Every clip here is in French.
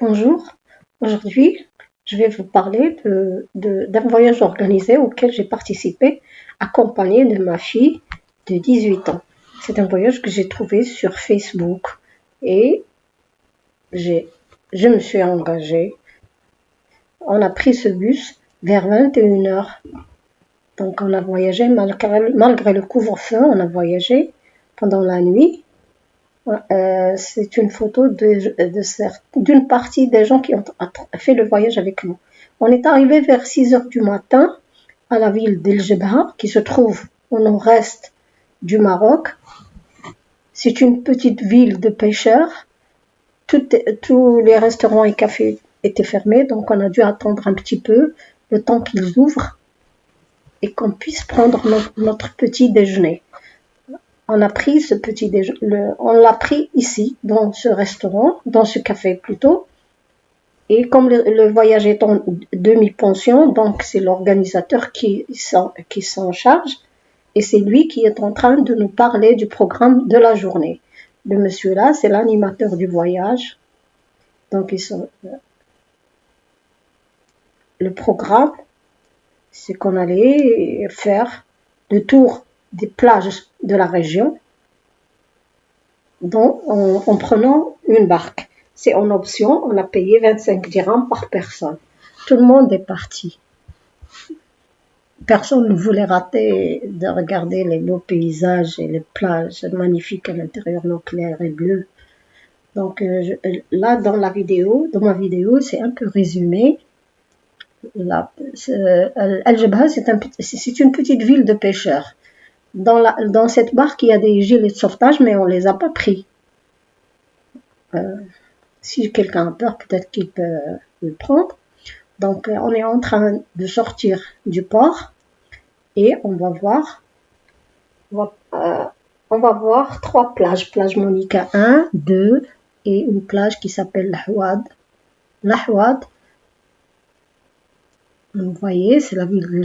Bonjour, aujourd'hui je vais vous parler d'un voyage organisé auquel j'ai participé, accompagné de ma fille de 18 ans. C'est un voyage que j'ai trouvé sur Facebook et je me suis engagée. On a pris ce bus vers 21h. Donc on a voyagé malgré, malgré le couvre-feu, on a voyagé pendant la nuit euh, c'est une photo d'une partie des gens qui ont fait le voyage avec nous. On est arrivé vers 6 heures du matin à la ville d'El Jebha, qui se trouve au nord-est du Maroc. C'est une petite ville de pêcheurs. tous les restaurants et cafés étaient fermés, donc on a dû attendre un petit peu le temps qu'ils ouvrent et qu'on puisse prendre notre petit déjeuner on a pris ce petit déjeuner, on l'a pris ici, dans ce restaurant, dans ce café plutôt. Et comme le, voyage est en demi-pension, donc c'est l'organisateur qui s'en charge. Et c'est lui qui est en train de nous parler du programme de la journée. Le monsieur là, c'est l'animateur du voyage. Donc euh, le programme, c'est qu'on allait faire le tour des plages de la région dont en, prenant une barque. C'est en option, on a payé 25 dirhams par personne. Tout le monde est parti. Personne ne voulait rater de regarder les beaux paysages et les plages magnifiques à l'intérieur, clair et bleu. Donc euh, là, dans la vidéo, dans ma vidéo, c'est un peu résumé. Al-Jabha, c'est une petite ville de pêcheurs. Dans, cette barque, il y a des gilets de sauvetage, mais on les a pas pris. Euh, si quelqu'un a peur, peut-être qu'il peut le prendre. Donc, euh, on est en train de sortir du port et on va voir, on va, euh, voir trois plages. Plage Monica 1, 2 et une plage qui s'appelle L'Ahwad. L'Ahwad, vous voyez, c'est la ville de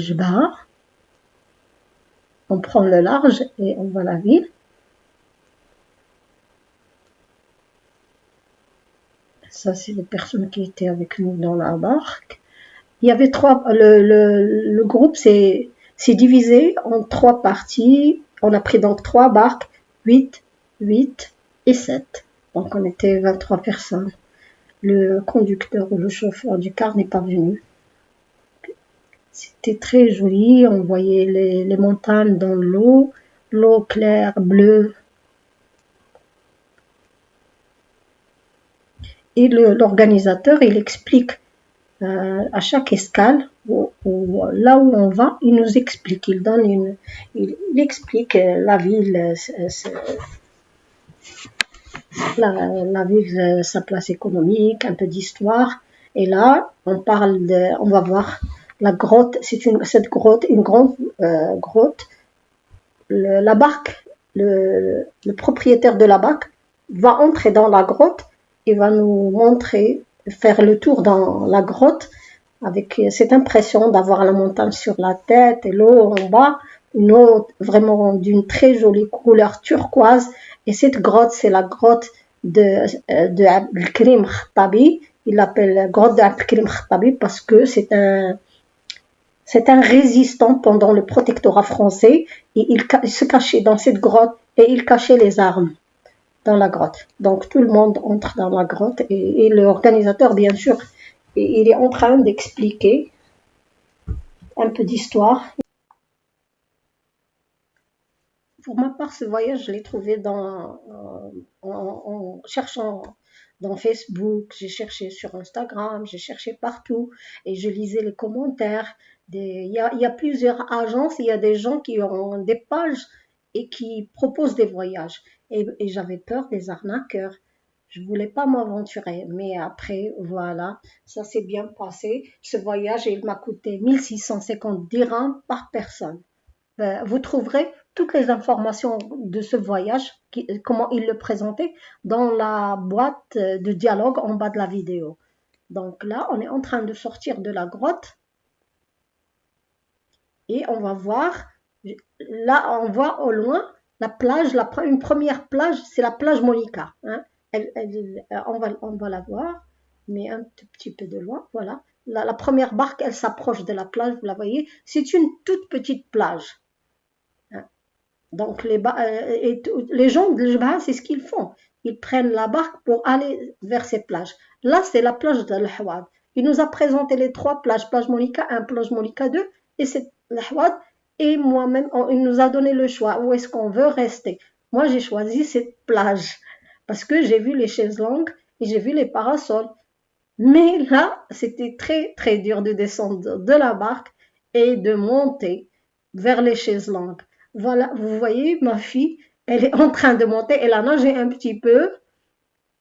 on prend le large et on va la ville. Ça, c'est les personnes qui étaient avec nous dans la barque. Il y avait trois, le, le, groupe s'est divisé en trois parties. On a pris donc trois barques, 8, 8 et 7. Donc on était 23 personnes. Le conducteur ou le chauffeur du car n'est pas venu. C'était très joli, on voyait les, montagnes dans l'eau, l'eau claire, bleue. Et l'organisateur, il explique euh, à chaque escale, là où on va, il nous explique, il donne une, il, explique euh, la ville, euh, sa place économique, un peu d'histoire. Et là, on parle on va voir la grotte, c'est une, cette grotte, une grande euh, grotte. la barque, le, propriétaire de la barque va entrer dans la grotte et va nous montrer, faire le tour dans la grotte avec cette impression d'avoir la montagne sur la tête et l'eau en bas, une eau vraiment d'une très jolie couleur turquoise. Et cette grotte, c'est la grotte de, euh, de Abdelkrim. Il l'appelle grotte d'Abdelkrim Khattabi parce que c'est un, c'est un résistant pendant le protectorat français et il, se cachait dans cette grotte et il cachait les armes dans la grotte. Donc tout le monde entre dans la grotte et, l'organisateur, bien sûr, il est en train d'expliquer un peu d'histoire. Pour ma part, ce voyage, je l'ai trouvé en, en cherchant dans Facebook, j'ai cherché sur Instagram, j'ai cherché partout et je lisais les commentaires il y a, plusieurs agences, il y a des gens qui ont des pages et qui proposent des voyages. Et, j'avais peur des arnaqueurs. Je voulais pas m'aventurer, mais après, voilà, ça s'est bien passé. Ce voyage, il m'a coûté 1650 dirhams par personne. Ben, vous trouverez toutes les informations de ce voyage, comment il le présentait, dans la boîte de dialogue en bas de la vidéo. Donc là, on est en train de sortir de la grotte et on va voir, là on voit au loin la plage, la, une première plage, c'est la plage Monica. Hein. Euh, on, va, on va la voir. mais un tout petit peu de loin, voilà. La, première barque, elle s'approche de la plage, vous la voyez. C'est une toute petite plage. Hein. Donc les, euh, les gens de c'est ce qu'ils font. Ils prennent la barque pour aller vers ces plages. Là, c'est la plage de l'Hawad. Il nous a présenté les trois plages, plage Monica 1, plage Monica 2, et c'est l'Hawad. Et moi-même, il nous a donné le choix. Où est-ce qu'on veut rester Moi, j'ai choisi cette plage parce que j'ai vu les chaises longues et j'ai vu les parasols. Mais là, c'était très, très dur de descendre de la barque et de monter vers les chaises longues. Voilà, vous voyez, ma fille, elle est en train de monter, elle a nagé un petit peu,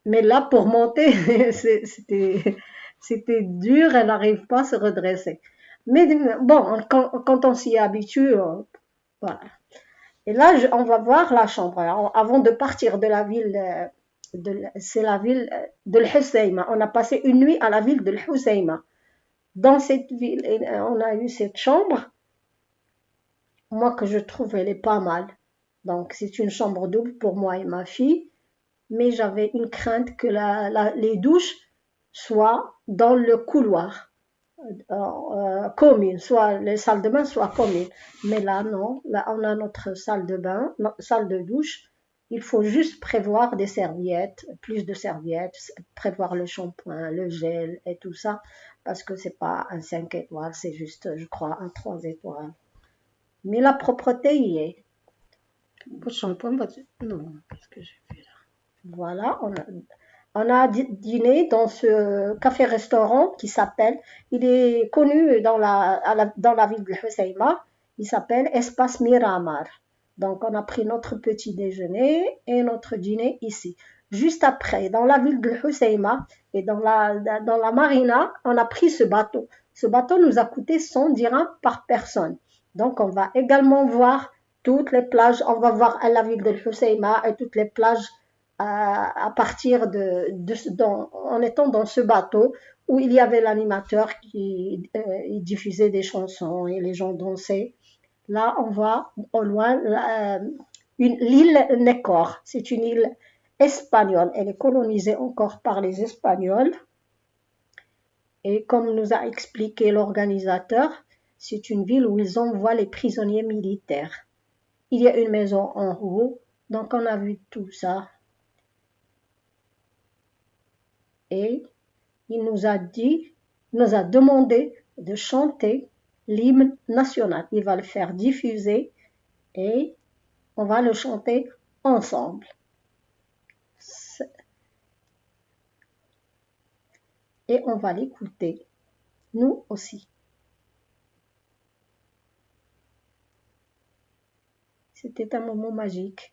mais là, pour monter, c'était dur, elle n'arrive pas à se redresser. Mais bon, quand, on s'y habitue, euh, voilà. Et là, on va voir la chambre. avant de partir de la ville euh, c'est la ville euh, de l'Husseima. On a passé une nuit à la ville de l'Husseima. Dans cette ville, on a eu cette chambre. Moi, que je trouve, elle est pas mal. Donc, c'est une chambre double pour moi et ma fille. Mais j'avais une crainte que les douches soient dans le couloir euh, commune, soit les salles de bain soient communes. Mais là, non. Là, on a notre salle de bain, notre salle de douche il faut juste prévoir des serviettes, plus de serviettes, prévoir le shampoing, le gel et tout ça, parce que c'est pas un 5 étoiles, c'est juste, je crois, un 3 étoiles. Mais la propreté y est. Le shampoing, non, qu'est-ce que j'ai fait là? Voilà, on a, on a dîné dans ce café-restaurant qui s'appelle, il est connu dans la, dans la ville de Husseima, il s'appelle Espace Miramar. Donc, on a pris notre petit déjeuner et notre dîner ici. Juste après, dans la ville de Husseima et dans la, dans la marina, on a pris ce bateau. Ce bateau nous a coûté 100 dirhams par personne. Donc, on va également voir toutes les plages. On va voir la ville de Husseima et toutes les plages à, partir de, en étant dans ce bateau où il y avait l'animateur qui euh, diffusait des chansons et les gens dansaient. Là, on voit au loin euh, l'île Nekor. C'est une île espagnole. Elle est colonisée encore par les Espagnols. Et comme nous a expliqué l'organisateur, c'est une ville où ils envoient les prisonniers militaires. Il y a une maison en haut, donc on a vu tout ça. Et il nous a dit, nous a demandé de chanter l'hymne national. Il va le faire diffuser et on va le chanter ensemble. Et on va l'écouter, nous aussi. C'était un moment magique.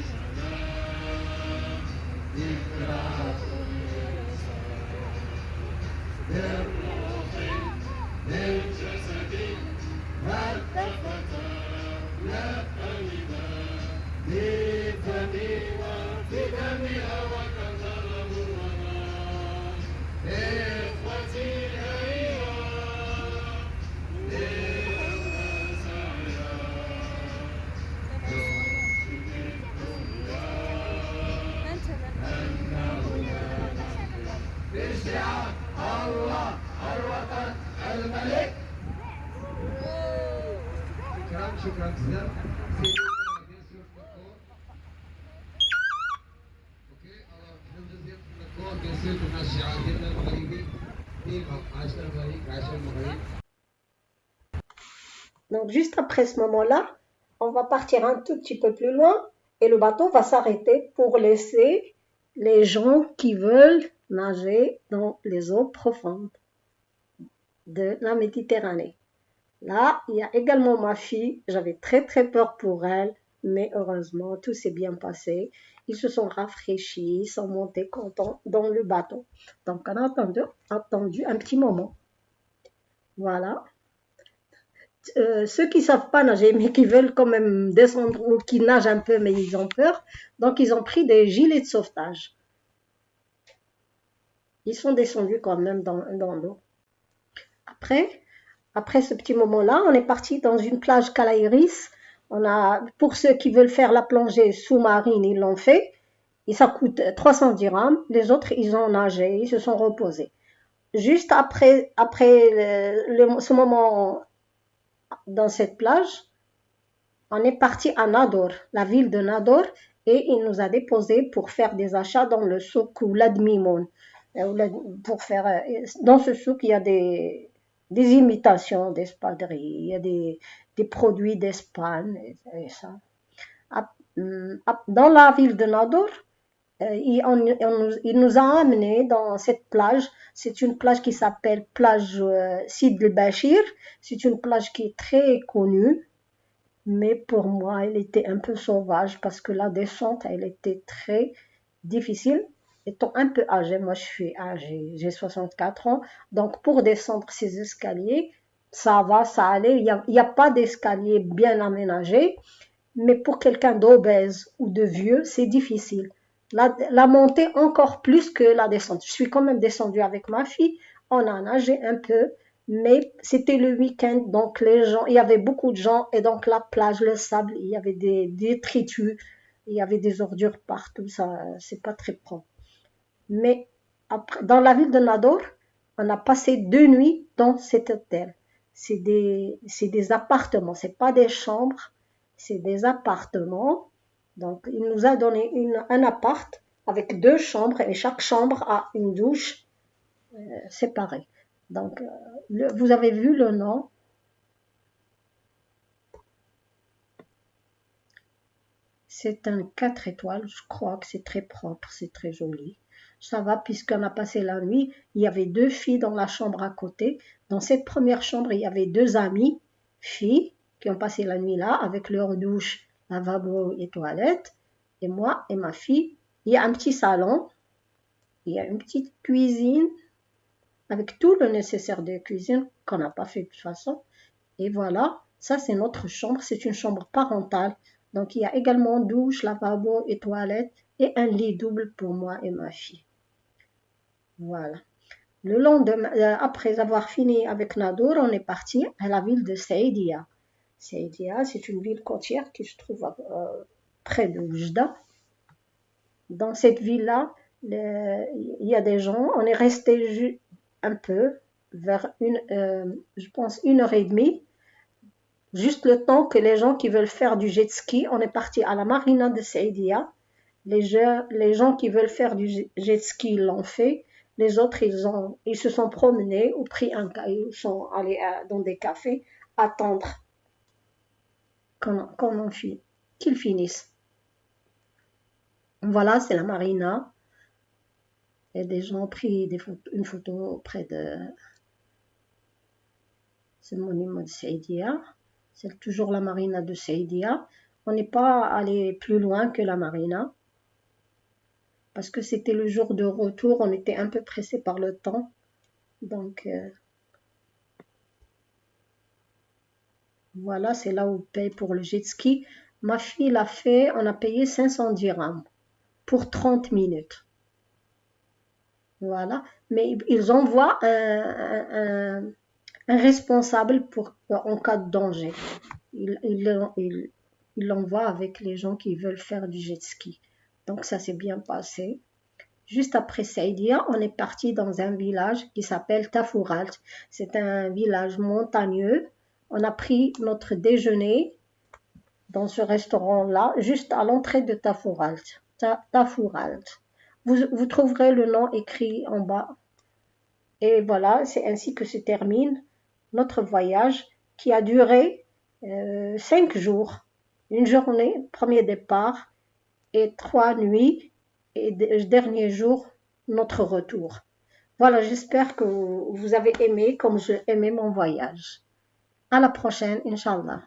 Donc juste après ce moment-là, on va partir un tout petit peu plus loin et le bateau va s'arrêter pour laisser les gens qui veulent nager dans les eaux profondes de la Méditerranée. Là, il y a également ma fille. J'avais très très peur pour elle, mais heureusement, tout s'est bien passé. Ils se sont rafraîchis, sont montés contents dans le bateau. Donc, on a attendu, un petit moment. Voilà. Euh, ceux qui savent pas nager, mais qui veulent quand même descendre ou qui nagent un peu, mais ils ont peur, donc ils ont pris des gilets de sauvetage. Ils sont descendus quand même dans l'eau. Après, après ce petit moment-là, on est parti dans une plage Calairis. On a, pour ceux qui veulent faire la plongée sous-marine, ils l'ont fait. Et ça coûte 300 dirhams. Les autres, ils ont nagé, ils se sont reposés. Juste après, après ce moment dans cette plage, on est parti à Nador, la ville de Nador, et il nous a déposé pour faire des achats dans le souk ou l'admimoun. Euh, pour faire, euh, dans ce souk, il y a des, des imitations d'espadrilles, il y a des, des produits d'Espagne et, ça. Hum, dans la ville de Nador, euh, il, il, nous a amené dans cette plage. C'est une plage qui s'appelle plage Sid el-Bashir. C'est une plage qui est très connue, mais pour moi, elle était un peu sauvage parce que la descente, elle était très difficile étant un peu âgée, moi je suis âgée, j'ai 64 ans, donc pour descendre ces escaliers, ça va, ça allait, il n'y a, pas d'escalier bien aménagé, mais pour quelqu'un d'obèse ou de vieux, c'est difficile. La, la, montée encore plus que la descente. Je suis quand même descendue avec ma fille, on a nagé un peu, mais c'était le week-end, donc les gens, il y avait beaucoup de gens, et donc la plage, le sable, il y avait des détritus, il y avait des ordures partout, ça, c'est pas très propre. Mais dans la ville de Nador, on a passé deux nuits dans cet hôtel. C'est des, des appartements, c'est pas des chambres, c'est des appartements. Donc, il nous a donné un appart avec deux chambres et chaque chambre a une douche euh, séparée. Donc, euh, vous avez vu le nom? C'est un 4 étoiles, je crois que c'est très propre, c'est très joli ça va puisqu'on a passé la nuit. Il y avait deux filles dans la chambre à côté. Dans cette première chambre, il y avait deux amies, filles, qui ont passé la nuit là avec leur douche, lavabo et toilette. Et moi et ma fille, il y a un petit salon, il y a une petite cuisine avec tout le nécessaire de cuisine qu'on n'a pas fait de toute façon. Et voilà, ça c'est notre chambre, c'est une chambre parentale. Donc il y a également douche, lavabo et toilette et un lit double pour moi et ma fille. Voilà. Le lendemain, euh, après avoir fini avec Nadour, on est parti à la ville de Saïdia. Saïdia, c'est une ville côtière qui se trouve euh, près de Oujda. Dans cette ville-là, il y a des gens. On est resté un peu, vers une, euh, je pense, une heure et demie. Juste le temps que les gens qui veulent faire du jet ski, on est parti à la marina de Saïdia. Les, les gens qui veulent faire du jet ski l'ont fait. Les autres, ils, se sont promenés ou pris un caillou, sont allés dans des cafés attendre qu'on finisse, qu'ils finissent. Voilà, c'est la marina. Et des gens ont pris une photo près de ce monument de Saidia. C'est toujours la marina de Saidia. On n'est pas allé plus loin que la marina parce que c'était le jour de retour, on était un peu pressé par le temps. Donc, euh, voilà, c'est là où on paye pour le jet ski. Ma fille l'a fait, on a payé 500 dirhams pour 30 minutes. Voilà, mais ils envoient un, responsable pour, en cas de danger. Ils il, l'envoient avec les gens qui veulent faire du jet ski. Donc ça s'est bien passé. Juste après Saïdia, on est parti dans un village qui s'appelle Tafouralt. C'est un village montagneux. On a pris notre déjeuner dans ce restaurant-là, juste à l'entrée de Tafouralt. Vous trouverez le nom écrit en bas. Et voilà, c'est ainsi que se termine notre voyage qui a duré euh, cinq jours. Une journée, premier départ, et trois nuits et dernier jour, notre retour. Voilà, j'espère que vous avez aimé comme j'ai aimé mon voyage. À la prochaine, Inch'Allah.